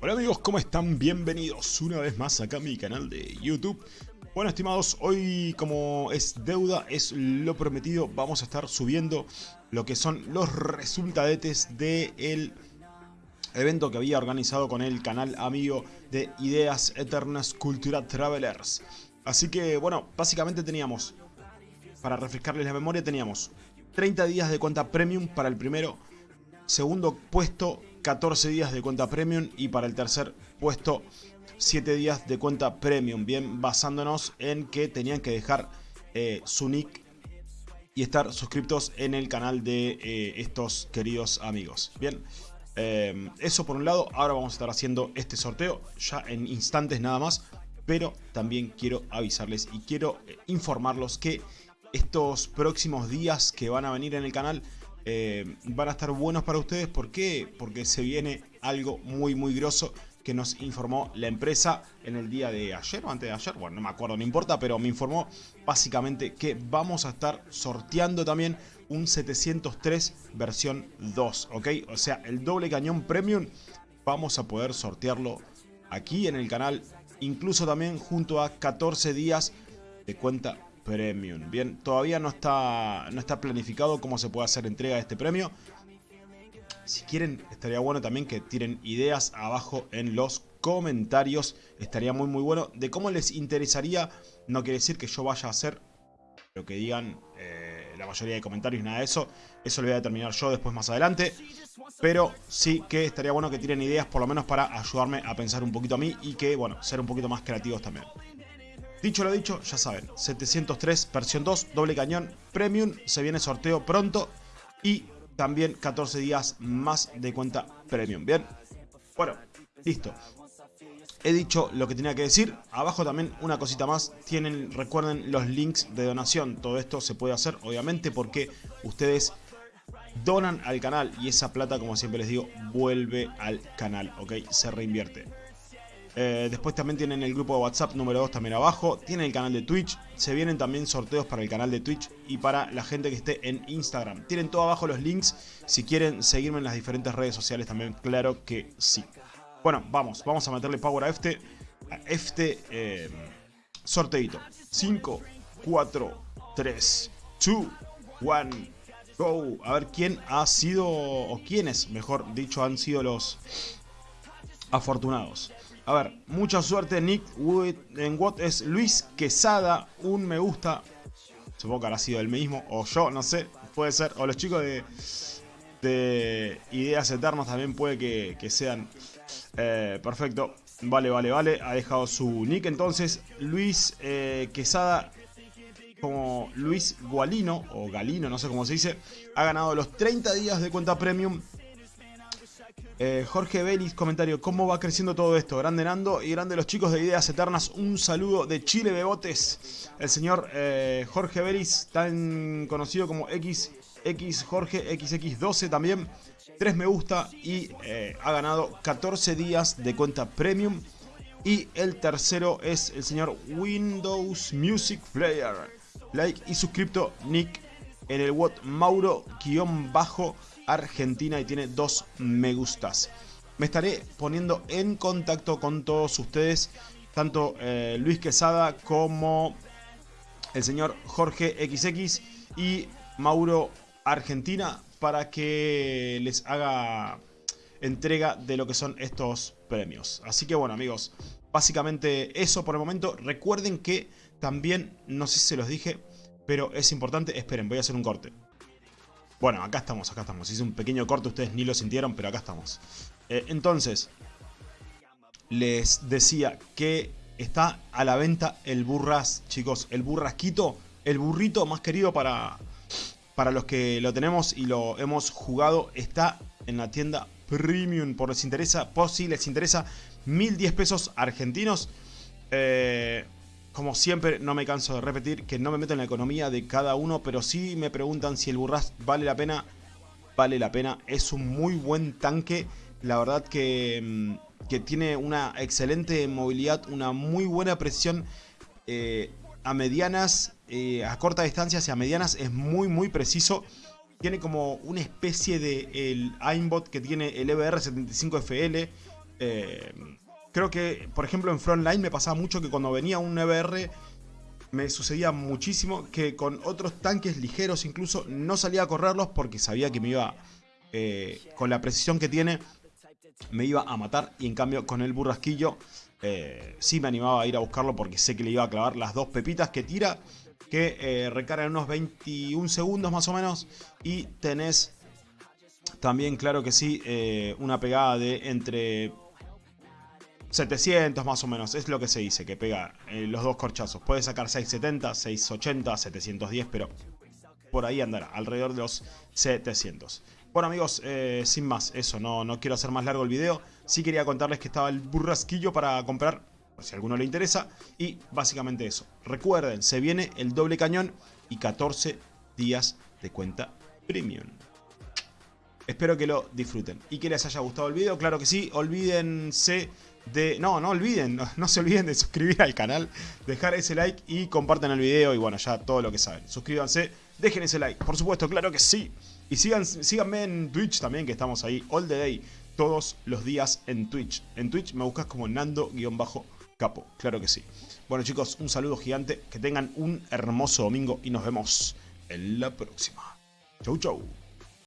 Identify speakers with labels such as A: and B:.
A: Hola amigos, ¿cómo están? Bienvenidos una vez más acá a mi canal de YouTube. Bueno estimados, hoy como es deuda, es lo prometido, vamos a estar subiendo lo que son los resultadetes del evento que había organizado con el canal amigo de Ideas Eternas Cultura Travelers. Así que bueno, básicamente teníamos, para refrescarles la memoria, teníamos 30 días de cuenta premium para el primero, segundo puesto 14 días de cuenta premium y para el tercer puesto 7 días de cuenta premium. Bien, basándonos en que tenían que dejar eh, su nick y estar suscriptos en el canal de eh, estos queridos amigos. Bien, eh, eso por un lado. Ahora vamos a estar haciendo este sorteo ya en instantes nada más. Pero también quiero avisarles y quiero informarlos que estos próximos días que van a venir en el canal eh, van a estar buenos para ustedes. ¿Por qué? Porque se viene algo muy muy grosso que nos informó la empresa en el día de ayer o antes de ayer, bueno no me acuerdo, no importa, pero me informó básicamente que vamos a estar sorteando también un 703 versión 2, ¿ok? O sea, el doble cañón premium vamos a poder sortearlo aquí en el canal, incluso también junto a 14 días de cuenta Premium. Bien, todavía no está, no está planificado cómo se puede hacer entrega de este premio. Si quieren, estaría bueno también que tiren ideas abajo en los comentarios. Estaría muy muy bueno. De cómo les interesaría, no quiere decir que yo vaya a hacer lo que digan eh, la mayoría de comentarios, nada de eso. Eso lo voy a determinar yo después más adelante. Pero sí que estaría bueno que tiren ideas por lo menos para ayudarme a pensar un poquito a mí y que, bueno, ser un poquito más creativos también. Dicho lo dicho, ya saben, 703 versión 2, doble cañón, premium, se viene sorteo pronto y también 14 días más de cuenta premium, ¿bien? Bueno, listo. He dicho lo que tenía que decir, abajo también una cosita más, tienen, recuerden los links de donación, todo esto se puede hacer obviamente porque ustedes donan al canal y esa plata como siempre les digo vuelve al canal, ¿ok? Se reinvierte. Eh, después también tienen el grupo de WhatsApp número 2 también abajo. Tienen el canal de Twitch. Se vienen también sorteos para el canal de Twitch y para la gente que esté en Instagram. Tienen todo abajo los links. Si quieren seguirme en las diferentes redes sociales también, claro que sí. Bueno, vamos. Vamos a meterle power a este, a este eh, sorteito. 5, 4, 3, 2, 1, go. A ver quién ha sido, o quiénes, mejor dicho, han sido los afortunados. A ver, mucha suerte Nick en What es Luis Quesada, un me gusta. Supongo que habrá sido el mismo, o yo, no sé, puede ser. O los chicos de, de Ideas Eternas también puede que, sean. Eh, perfecto, vale, vale, vale. Ha dejado su nick entonces. Luis eh, Quesada, como Luis Gualino, o Galino, no sé cómo se dice, ha ganado los 30 días de cuenta premium eh, Jorge Belis, comentario, ¿cómo va creciendo todo esto? Grande Nando y grande los chicos de Ideas Eternas, un saludo de Chile Bebotes. El señor eh, Jorge Belis, tan conocido como X, X Jorge, XX12 también. 3 me gusta y eh, ha ganado 14 días de cuenta premium. Y el tercero es el señor Windows Music Player. Like y suscripto Nick en el WOT Mauro-bajo Argentina y tiene dos me gustas. Me estaré poniendo en contacto con todos ustedes, tanto eh, Luis Quesada como el señor Jorge XX y Mauro Argentina para que les haga entrega de lo que son estos premios. Así que bueno amigos, básicamente eso por el momento. Recuerden que también, no sé si se los dije, pero es importante, esperen, voy a hacer un corte. Bueno, acá estamos, acá estamos. Hice un pequeño corte, ustedes ni lo sintieron, pero acá estamos. Eh, entonces, les decía que está a la venta el burras, chicos. El burrasquito, el burrito más querido para, para los que lo tenemos y lo hemos jugado. Está en la tienda Premium, por les interesa, por si les interesa, 1010 pesos argentinos. Eh, como siempre, no me canso de repetir que no me meto en la economía de cada uno, pero sí me preguntan si el Burras vale la pena. Vale la pena, es un muy buen tanque. La verdad que, mm, que tiene una excelente movilidad, una muy buena presión eh, a medianas, eh, a corta distancia y a medianas es muy muy preciso. Tiene como una especie de el aimbot que tiene el EBR75FL Eh, creo que, por ejemplo, en Frontline me pasaba mucho que cuando venía un EBR me sucedía muchísimo que con otros tanques ligeros incluso no salía a correrlos porque sabía que me iba, eh, con la precisión que tiene, me iba a matar. Y en cambio con el burrasquillo eh, sí me animaba a ir a buscarlo porque sé que le iba a clavar las dos pepitas que tira. Que eh, recargan unos 21 segundos más o menos. Y tenés también, claro que sí, una pegada de entre 700 más o menos, es lo que se dice, que pega eh, los dos corchazos. Puede sacar 670, 680, 710, pero por ahí andará, alrededor de los 700. Bueno amigos, eh, sin más, eso, no, no quiero hacer más largo el video. Sí quería contarles que estaba el burrasquillo para comprar, si a alguno le interesa. Y básicamente eso. Recuerden, se viene el doble cañón y 14 días de cuenta premium. Espero que lo disfruten y que les haya gustado el video. Claro que sí, olvídense no, no olviden, no, se olviden de suscribir al canal, dejar ese like y compartan el video y bueno, ya todo lo que saben. Suscríbanse, dejen ese like, por supuesto, claro que sí. Y sigan, síganme en Twitch también, que estamos ahí all the day, todos los días en Twitch. En Twitch me buscas como Nando-Capo, claro que sí. Bueno chicos, un saludo gigante, que tengan un hermoso domingo y nos vemos en la próxima. Chau chau.